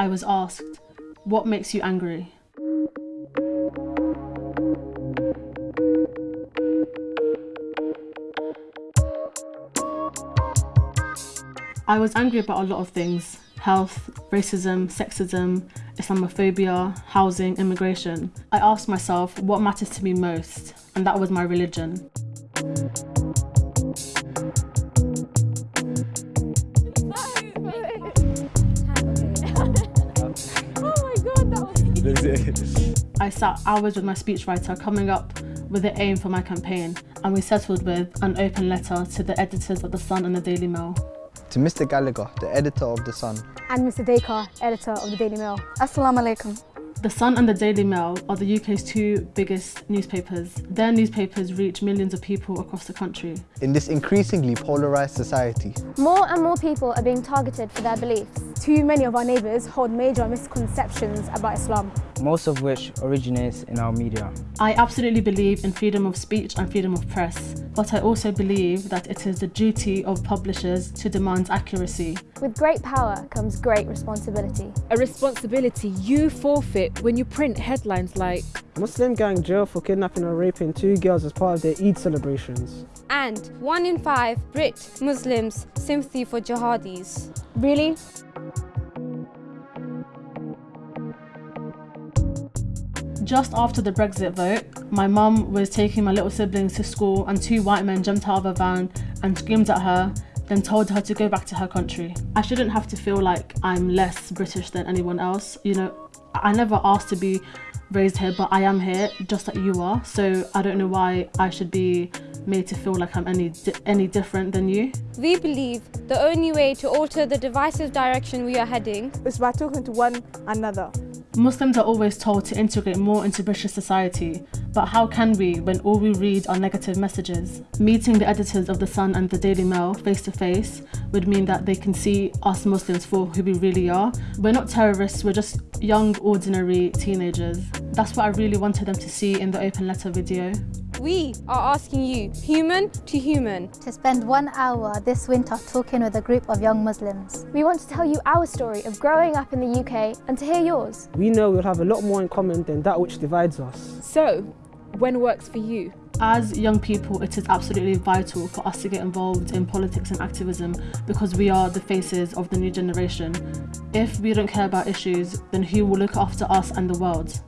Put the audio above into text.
I was asked, What makes you angry? I was angry about a lot of things health, racism, sexism, Islamophobia, housing, immigration. I asked myself what matters to me most, and that was my religion. I sat hours with my speechwriter coming up with the aim for my campaign, and we settled with an open letter to the editors of The Sun and the Daily Mail. To Mr Gallagher, the editor of The Sun. And Mr Dacre, editor of the Daily Mail. Assalamu alaikum. The Sun and the Daily Mail are the UK's two biggest newspapers. Their newspapers reach millions of people across the country. In this increasingly polarised society, more and more people are being targeted for their beliefs. Too many of our neighbours hold major misconceptions about Islam. Most of which originates in our media. I absolutely believe in freedom of speech and freedom of press, but I also believe that it is the duty of publishers to demand accuracy. With great power comes great responsibility. A responsibility you forfeit when you print headlines like Muslim gang jail for kidnapping and raping two girls as part of their Eid celebrations. And one in five Brit Muslims sympathy for jihadis. Really? Just after the Brexit vote, my mum was taking my little siblings to school and two white men jumped out of a van and screamed at her then told her to go back to her country. I shouldn't have to feel like I'm less British than anyone else. You know, I never asked to be raised here, but I am here just like you are. So I don't know why I should be made to feel like I'm any any different than you. We believe the only way to alter the divisive direction we are heading is by talking to one another. Muslims are always told to integrate more into British society, but how can we when all we read are negative messages? Meeting the editors of The Sun and The Daily Mail face to face would mean that they can see us Muslims for who we really are. We're not terrorists, we're just young, ordinary teenagers. That's what I really wanted them to see in the open letter video. We are asking you, human to human, to spend one hour this winter talking with a group of young Muslims. We want to tell you our story of growing up in the UK and to hear yours. We know we'll have a lot more in common than that which divides us. So, when works for you? As young people, it is absolutely vital for us to get involved in politics and activism because we are the faces of the new generation. If we don't care about issues, then who will look after us and the world?